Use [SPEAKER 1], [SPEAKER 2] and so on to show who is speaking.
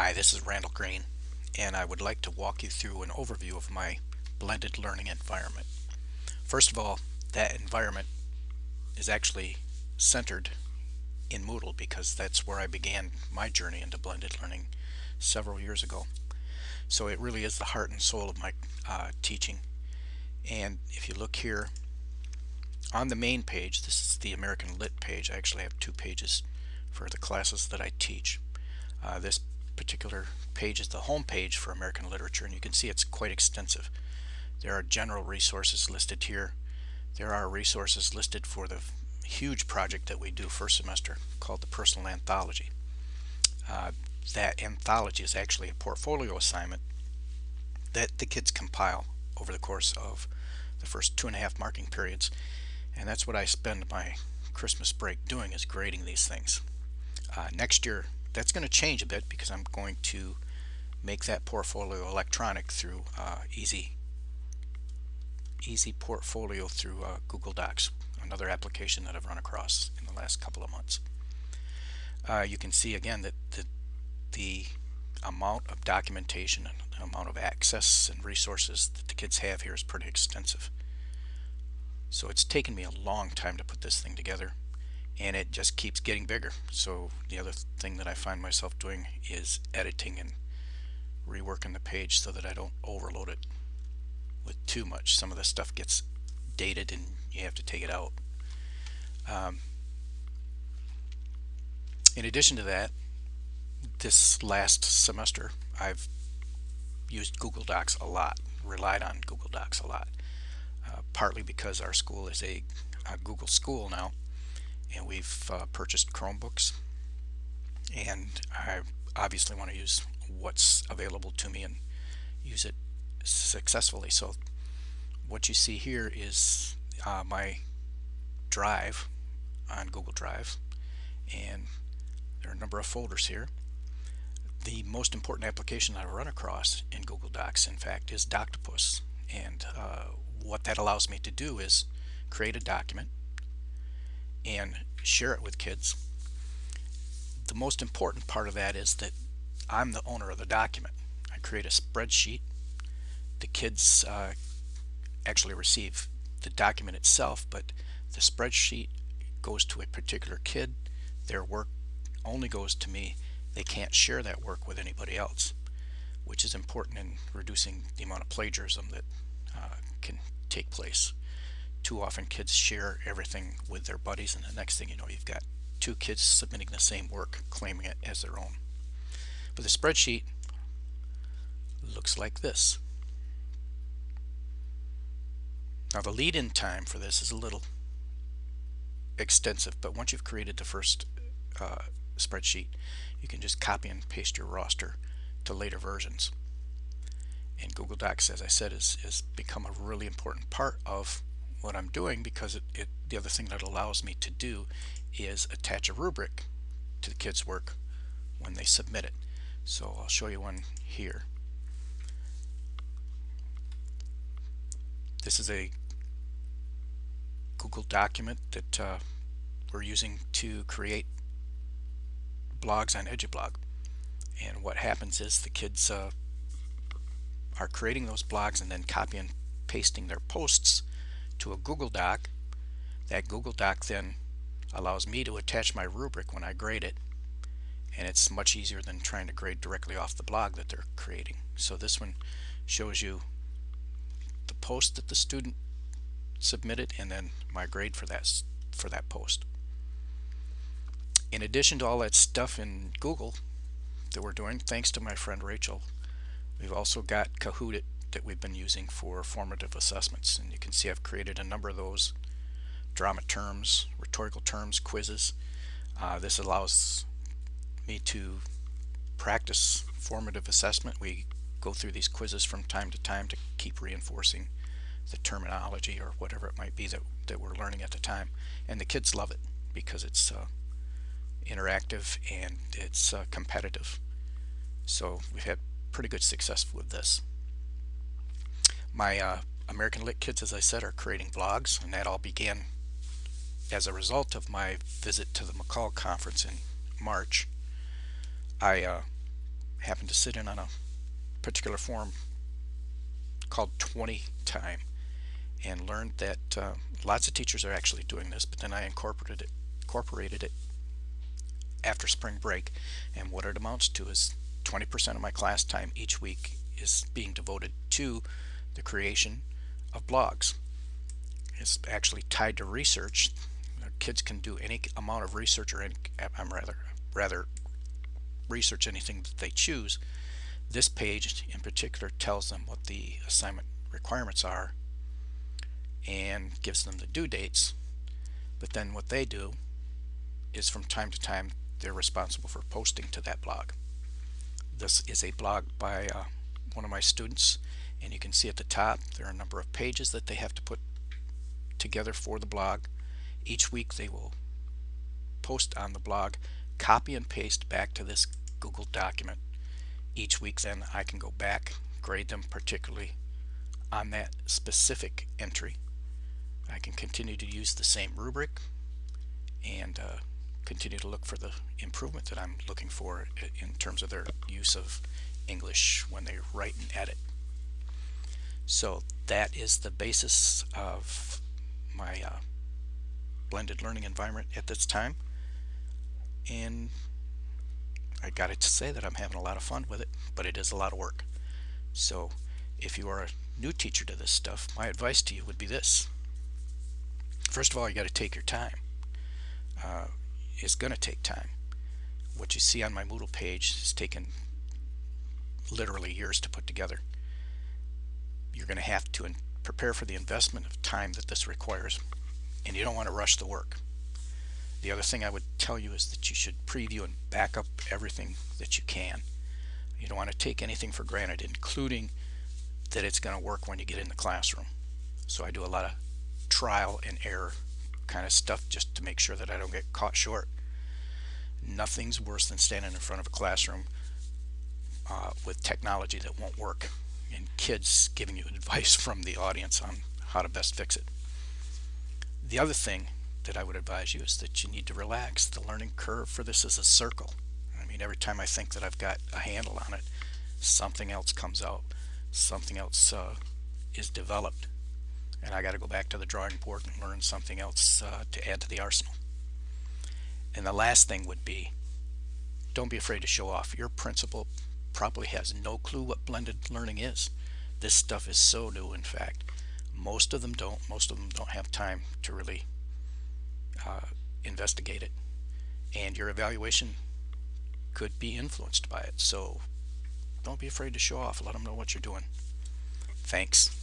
[SPEAKER 1] Hi, this is Randall Green, and I would like to walk you through an overview of my blended learning environment. First of all, that environment is actually centered in Moodle because that's where I began my journey into blended learning several years ago. So it really is the heart and soul of my uh, teaching. And if you look here on the main page, this is the American Lit page. I actually have two pages for the classes that I teach. Uh, this particular page is the home page for American literature and you can see it's quite extensive. There are general resources listed here. There are resources listed for the huge project that we do first semester called the Personal Anthology. Uh, that anthology is actually a portfolio assignment that the kids compile over the course of the first two and a half marking periods and that's what I spend my Christmas break doing is grading these things. Uh, next year that's going to change a bit because I'm going to make that portfolio electronic through uh, Easy Easy Portfolio through uh, Google Docs, another application that I've run across in the last couple of months. Uh, you can see again that the, the amount of documentation and the amount of access and resources that the kids have here is pretty extensive. So it's taken me a long time to put this thing together and it just keeps getting bigger. So the other thing that I find myself doing is editing and reworking the page so that I don't overload it with too much. Some of the stuff gets dated and you have to take it out. Um, in addition to that, this last semester I've used Google Docs a lot, relied on Google Docs a lot, uh, partly because our school is a, a Google school now and we've uh, purchased Chromebooks. And I obviously want to use what's available to me and use it successfully. So what you see here is uh, my drive on Google Drive and there are a number of folders here. The most important application I've run across in Google Docs in fact is Doctopus. And uh, what that allows me to do is create a document and share it with kids. The most important part of that is that I'm the owner of the document. I create a spreadsheet. The kids uh, actually receive the document itself, but the spreadsheet goes to a particular kid. Their work only goes to me. They can't share that work with anybody else, which is important in reducing the amount of plagiarism that uh, can take place too often kids share everything with their buddies and the next thing you know you've got two kids submitting the same work claiming it as their own. But the spreadsheet looks like this. Now the lead-in time for this is a little extensive but once you've created the first uh, spreadsheet you can just copy and paste your roster to later versions. And Google Docs as I said is, is become a really important part of what I'm doing because it, it, the other thing that allows me to do is attach a rubric to the kids work when they submit it. So I'll show you one here. This is a Google document that uh, we're using to create blogs on EduBlog. And what happens is the kids uh, are creating those blogs and then copy and pasting their posts to a Google Doc. That Google Doc then allows me to attach my rubric when I grade it and it's much easier than trying to grade directly off the blog that they're creating. So this one shows you the post that the student submitted and then my grade for that for that post. In addition to all that stuff in Google that we're doing, thanks to my friend Rachel, we've also got Kahoot that we've been using for formative assessments. And you can see I've created a number of those drama terms rhetorical terms quizzes. Uh, this allows me to practice formative assessment. We go through these quizzes from time to time to keep reinforcing the terminology or whatever it might be that, that we're learning at the time. And the kids love it because it's uh, interactive and it's uh, competitive. So we've had pretty good success with this my uh, American Lit kids, as I said, are creating vlogs, and that all began as a result of my visit to the MACUL conference in March. I uh, happened to sit in on a particular forum called 20 time and learned that uh, lots of teachers are actually doing this but then I incorporated it incorporated it after spring break and what it amounts to is 20% of my class time each week is being devoted to the creation of blogs. It's actually tied to research. Kids can do any amount of research or any I'm rather rather research anything that they choose. This page in particular tells them what the assignment requirements are and gives them the due dates. But then what they do is from time to time they're responsible for posting to that blog. This is a blog by uh, one of my students and you can see at the top there are a number of pages that they have to put together for the blog. Each week they will post on the blog copy and paste back to this Google document. Each week then I can go back grade them particularly on that specific entry. I can continue to use the same rubric and uh, continue to look for the improvement that I'm looking for in terms of their use of English when they write and edit. So that is the basis of my uh, blended learning environment at this time. And I got to say that I'm having a lot of fun with it but it is a lot of work. So if you are a new teacher to this stuff my advice to you would be this. First of all you got to take your time. Uh, it's gonna take time. What you see on my Moodle page is taken literally years to put together you're gonna have to prepare for the investment of time that this requires and you don't want to rush the work. The other thing I would tell you is that you should preview and back up everything that you can. You don't want to take anything for granted including that it's going to work when you get in the classroom. So I do a lot of trial and error kind of stuff just to make sure that I don't get caught short. Nothing's worse than standing in front of a classroom uh, with technology that won't work and kids giving you advice from the audience on how to best fix it. The other thing that I would advise you is that you need to relax. The learning curve for this is a circle. I mean every time I think that I've got a handle on it something else comes out something else uh, is developed and I got to go back to the drawing board and learn something else uh, to add to the arsenal. And the last thing would be don't be afraid to show off. Your principal probably has no clue what blended learning is. This stuff is so new in fact. Most of them don't. Most of them don't have time to really uh, investigate it. And your evaluation could be influenced by it. So don't be afraid to show off. Let them know what you're doing. Thanks.